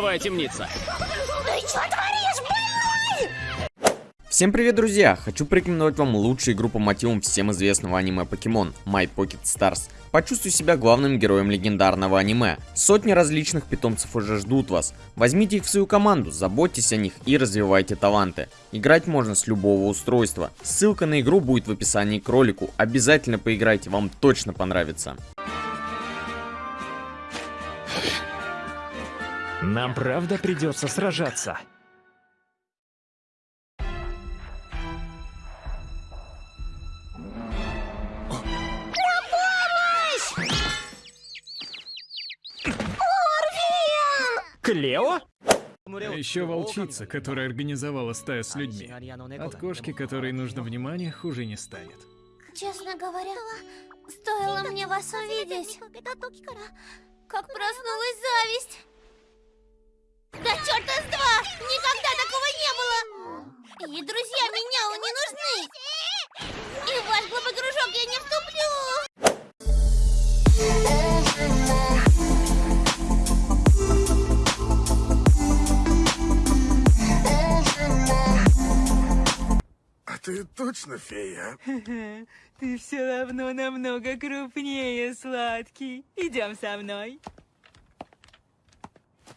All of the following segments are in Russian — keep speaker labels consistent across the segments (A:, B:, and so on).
A: Щитовая темница.
B: Ты что творишь, больной?
C: Всем привет, друзья! Хочу порекомендовать вам лучшую игру по мотивам всем известного аниме Покемон My Pocket Stars. Почувствуй себя главным героем легендарного аниме. Сотни различных питомцев уже ждут вас. Возьмите их в свою команду, заботьтесь о них и развивайте таланты. Играть можно с любого устройства. Ссылка на игру будет в описании к ролику. Обязательно поиграйте, вам точно понравится.
D: Нам правда придется сражаться. Клео?
E: Еще волчица, которая организовала стаю с людьми. От кошки, которой нужно внимание, хуже не станет.
B: Честно говоря, стоило мне вас увидеть, как проснулась зависть. Да черта с два! Никогда такого не было! И друзья менялу не нужны! И в ваш глупый кружок я не вступлю!
F: А ты точно фея?
G: Ты все равно намного крупнее, сладкий. Идем со мной.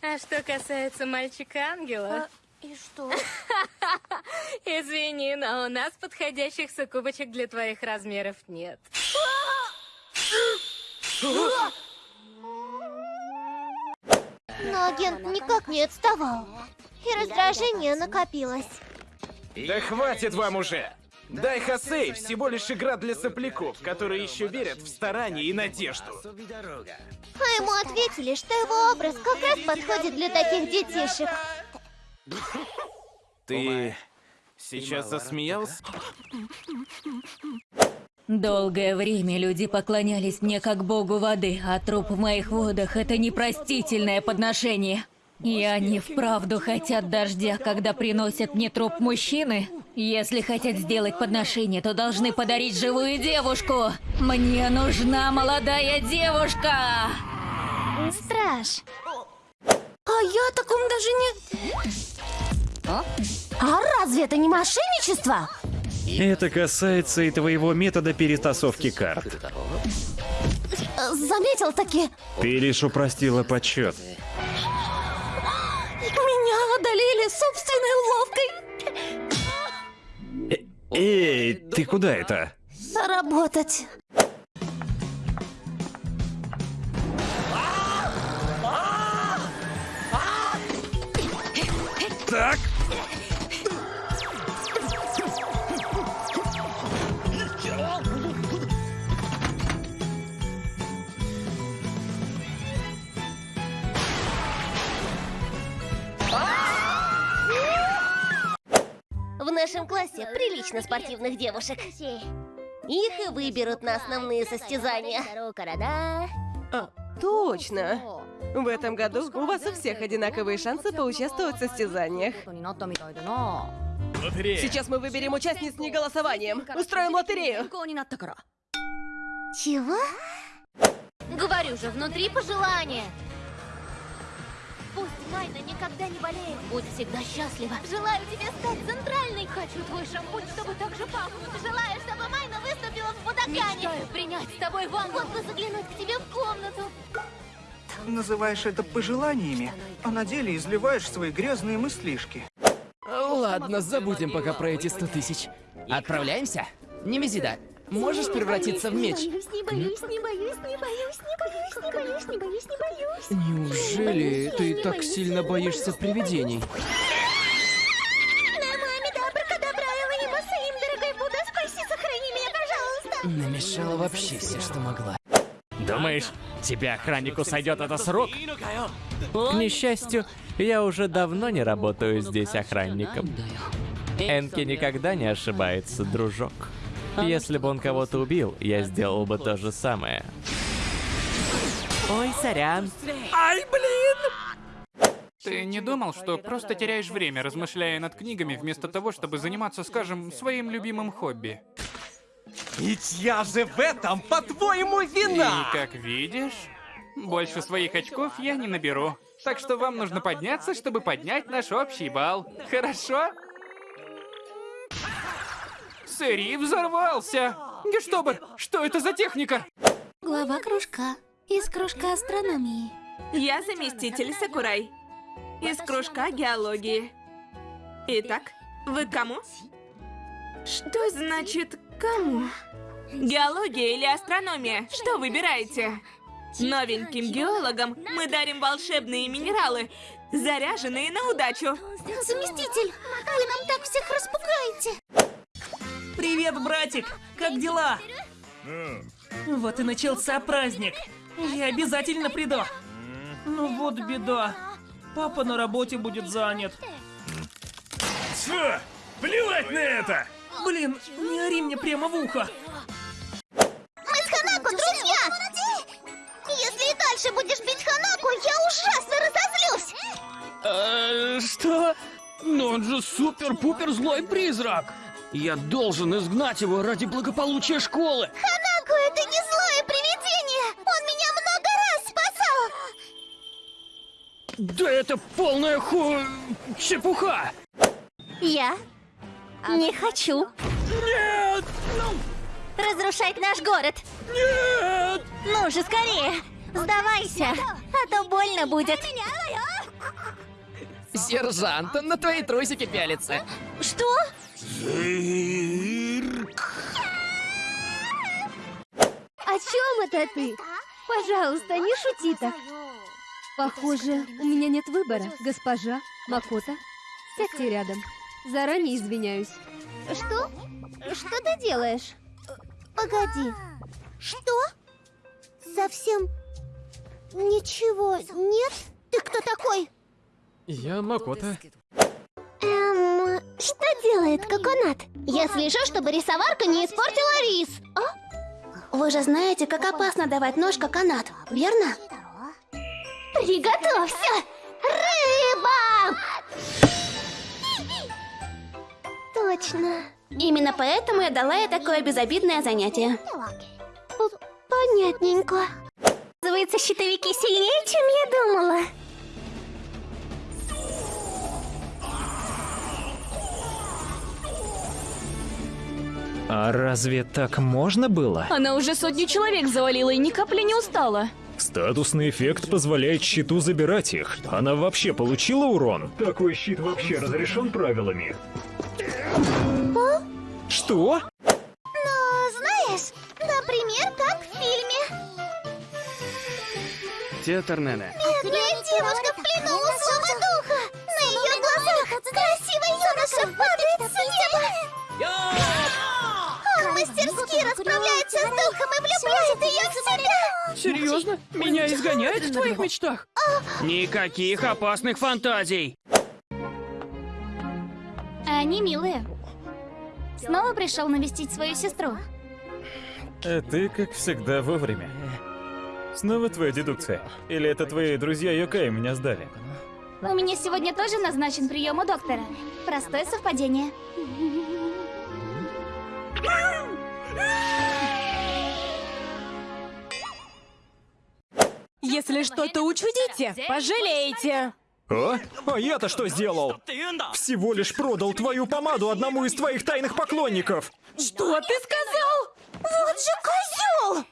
H: А что касается мальчика-ангела,
B: И что?
H: извини, но у нас подходящих суккубочек для твоих размеров нет.
B: Но агент никак не отставал. И раздражение накопилось.
D: Да хватит вам уже! Дай Хосей всего лишь игра для сопляков, которые еще верят в старание и надежду.
B: А ему ответили, что его образ как раз подходит для таких детишек.
D: Ты сейчас засмеялся?
I: Долгое время люди поклонялись мне как богу воды, а труп в моих водах — это непростительное подношение. И они вправду хотят дождя, когда приносят мне труп мужчины? Если хотят сделать подношение, то должны подарить живую девушку! Мне нужна молодая девушка!
B: Страж. А я о таком даже не... А разве это не мошенничество?
J: Это касается и твоего метода перетасовки карт.
B: Заметил таки.
J: Ты лишь упростила подсчет.
B: Одолели собственной уловкой.
J: Эй, ты куда это?
B: Работать. Нашем классе прилично спортивных девушек. Их и выберут на основные состязания.
G: А, точно. В этом году у вас у всех одинаковые шансы поучаствовать в состязаниях. Сейчас мы выберем участниц не голосованием. Устроим лотерею.
B: Чего?
H: Говорю же, внутри пожелания.
B: Пусть Майна никогда не болеет. Будь всегда счастлива. Желаю тебе стать центральной.
H: Хочу твой шампунь, чтобы так же пахнуть.
B: Желаю, чтобы Майна выступила в Будакане.
H: Мечтаю принять с тобой ванну.
B: Вот бы заглянуть к тебе в комнату.
K: Называешь это пожеланиями, а на деле изливаешь свои грязные мыслишки.
A: Ладно, забудем пока про эти сто тысяч. Отправляемся? Немезида, можешь превратиться в меч?
B: Не боюсь, не боюсь, не боюсь, не боюсь, не боюсь, не боюсь, не боюсь, не боюсь.
A: Неужели ты так сильно боишься привидений?
B: Намами добракадабра, Элонима Саим, дорогой Будда, спаси, сохрани меня, пожалуйста.
A: Намешала вообще все, что могла.
D: Думаешь, тебе охраннику сойдет это с рук?
L: К несчастью, я уже давно не работаю здесь охранником. Энки никогда не ошибается, дружок. Если бы он кого-то убил, я сделал бы то же самое. Ой, сорян.
A: Ай, блин!
M: Ты не думал, что просто теряешь время, размышляя над книгами, вместо того, чтобы заниматься, скажем, своим любимым хобби?
D: Ведь я же в этом, по-твоему, вина!
M: И как видишь, Больше своих очков я не наберу. Так что вам нужно подняться, чтобы поднять наш общий балл. Хорошо? Сэри взорвался! Гештобер, что это за техника?
B: Глава кружка. Из кружка астрономии.
N: Я заместитель Сакурай. Из кружка геологии. Итак, вы к кому? Что значит кому? Геология или астрономия? Что выбираете? Новеньким геологам мы дарим волшебные минералы, заряженные на удачу.
B: Заместитель, вы нам так распугаете.
O: Привет, братик! Как дела? Вот и начался праздник. Я обязательно приду. Ну вот беда. Папа на работе будет занят.
E: Все, плевать на это!
O: Блин, не ори мне прямо в ухо.
B: Мы с Ханако друзья! Если и дальше будешь бить Ханаку, я ужасно разозлюсь!
P: Э, что? Но он же супер-пупер злой призрак! Я должен изгнать его ради благополучия школы!
B: Ханако это не злое привидение! Он меня много раз спасал!
P: Да это полная ху... чепуха!
B: Я не хочу
P: Нет!
B: разрушать наш город.
P: Нет!
B: Ну же, скорее! Сдавайся, а то больно будет.
A: Сержант, он на твои трусики пялится.
B: Что?
Q: О чем это ты? Пожалуйста, не шути так. Похоже, у меня нет выбора, госпожа Макота. Сядьте рядом. Заранее извиняюсь. Что? Что ты делаешь?
B: Погоди. Что? Совсем ничего нет? Ты кто такой?
L: Я Макота.
B: Что делает Коконат? Я слежу, чтобы рисоварка не испортила рис. А? Вы же знаете, как опасно давать нож Коконат, верно? Приготовься! Рыба! Точно. Именно поэтому я дала ей такое безобидное занятие. Понятненько. Оказывается, щитовики сильнее, чем я думала.
R: А разве так можно было?
S: Она уже сотню человек завалила и ни капли не устала.
R: Статусный эффект позволяет щиту забирать их. Она вообще получила урон?
E: Такой щит вообще разрешен правилами.
R: Что?
B: Ну, знаешь, например, как в фильме.
P: Театр Нене.
B: Бедная девушка в плену у злого духа. На ее глазах красивый юноша падает с неба. Он мастерски расправляется с духом и влюбляет ее в себя.
P: Серьезно? Меня изгоняют в твоих мечтах? Никаких опасных фантазий!
B: Они милые. Снова пришел навестить свою сестру.
R: А ты, как всегда, вовремя. Снова твоя дедукция? Или это твои друзья Йокай меня сдали?
B: У меня сегодня тоже назначен прием у доктора. Простое совпадение.
G: Если что-то учудите, пожалеете.
R: А? А я-то что сделал? Всего лишь продал твою помаду одному из твоих тайных поклонников.
G: Что ты сказал?
B: Вот же козел!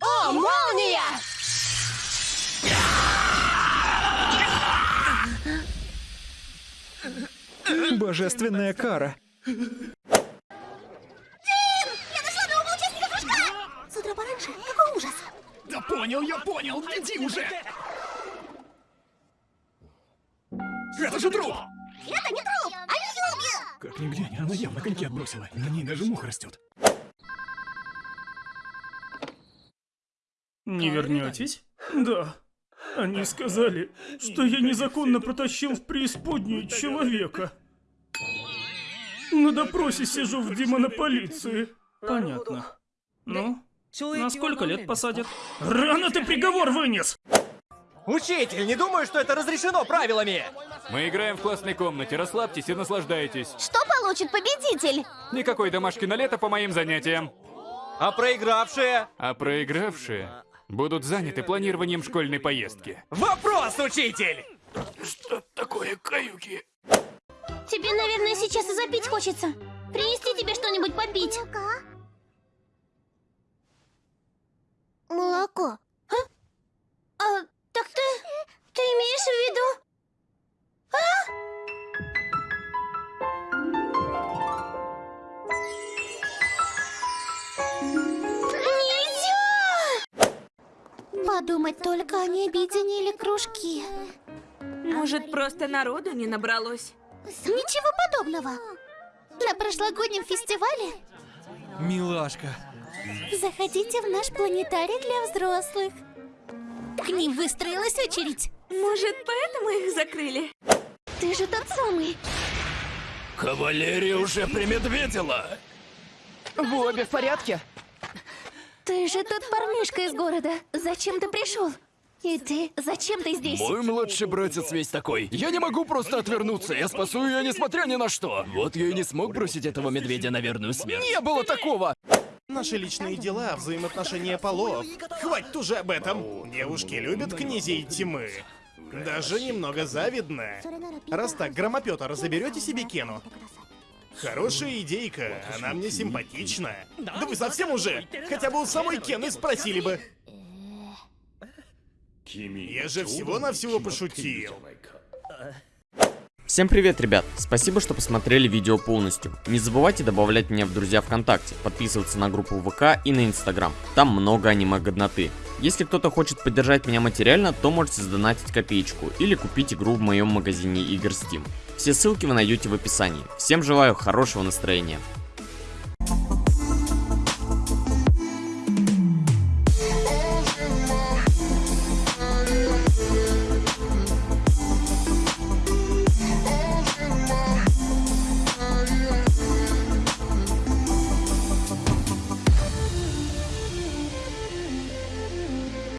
G: О, молния!
R: Божественная кара.
E: Понял, я понял, иди уже! Это же труп!
B: Это не труп! Они зомби!
E: Как ни глянь, она явно коньки отбросила. На ней даже муха растет.
T: Не вернетесь? Да. Они сказали, что я незаконно протащил в преисподнюю человека. На допросе сижу в демонополиции. Понятно. Ну, на сколько лет посадят? Рано ты приговор вынес!
U: Учитель, не думаю, что это разрешено правилами!
M: Мы играем в классной комнате, расслабьтесь и наслаждайтесь.
B: Что получит победитель?
M: Никакой домашки на лето по моим занятиям.
U: А проигравшие?
M: А проигравшие будут заняты планированием школьной поездки.
U: Вопрос, учитель!
L: Что такое каюки?
B: Тебе, наверное, сейчас и запить хочется. Принести тебе что-нибудь попить. Молоко. А? А, так ты... Ты имеешь в виду... А? Подумать только, они объединили кружки.
N: Может, просто народу не набралось?
B: Ничего подобного. На прошлогоднем фестивале
U: Милашка.
B: Заходите в наш планетарий для взрослых. К ним выстроилась очередь.
N: Может, поэтому их закрыли?
B: Ты же тот самый.
L: Кавалерия уже примедведила.
V: Вы обе в порядке?
B: Ты же тот парнишка из города. Зачем ты пришел? И ты, зачем ты здесь?
L: Мой младший братец весь такой. Я не могу просто отвернуться, я спасу ее несмотря ни на что. Вот я и не смог бросить этого медведя на верную смерть. Не было такого!
U: Наши личные дела, взаимоотношения полов. Хватит уже об этом. Девушки любят князей тьмы. Даже немного завидно. Раз так, громопетра, заберете себе Кену? Хорошая идейка, она мне симпатична. Да вы совсем уже? Хотя бы у самой Кены спросили бы. Я же всего-навсего пошутил.
C: Всем привет, ребят! Спасибо, что посмотрели видео полностью. Не забывайте добавлять меня в друзья ВКонтакте, подписываться на группу ВК и на Инстаграм. Там много аниме-годноты. Если кто-то хочет поддержать меня материально, то можете задонатить копеечку или купить игру в моем магазине игр Steam. Все ссылки вы найдете в описании. Всем желаю хорошего настроения.